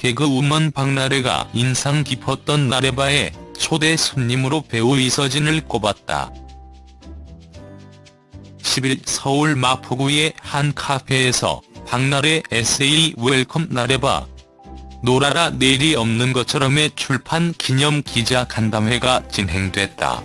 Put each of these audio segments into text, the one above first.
개그우먼 박나래가 인상 깊었던 나래바의 초대 손님으로 배우 이서진을 꼽았다. 10일 서울 마포구의 한 카페에서 박나래 에세이 웰컴 나래바 놀아라 내일이 없는 것처럼의 출판 기념 기자 간담회가 진행됐다.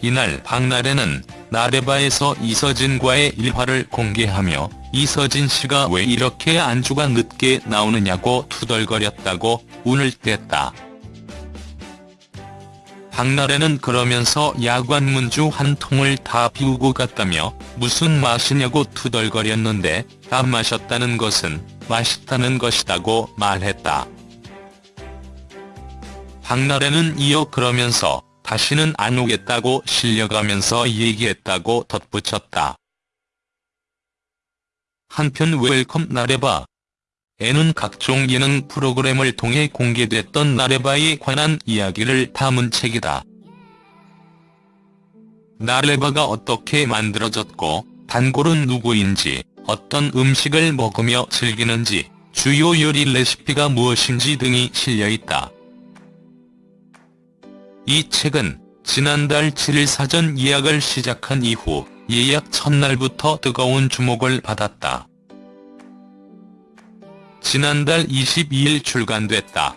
이날 박나래는 나래바에서 이서진과의 일화를 공개하며 이서진 씨가 왜 이렇게 안주가 늦게 나오느냐고 투덜거렸다고 운을 뗐다. 박나래는 그러면서 야관 문주 한 통을 다 비우고 갔다며 무슨 맛이냐고 투덜거렸는데 다 마셨다는 것은 맛있다는 것이다고 말했다. 박나래는 이어 그러면서 다시는 안 오겠다고 실려가면서 얘기했다고 덧붙였다. 한편 웰컴 나래바 에는 각종 예능 프로그램을 통해 공개됐던 나래바에 관한 이야기를 담은 책이다. 나래바가 어떻게 만들어졌고 단골은 누구인지 어떤 음식을 먹으며 즐기는지 주요 요리 레시피가 무엇인지 등이 실려있다. 이 책은 지난달 7일 사전 예약을 시작한 이후 예약 첫날부터 뜨거운 주목을 받았다. 지난달 22일 출간됐다.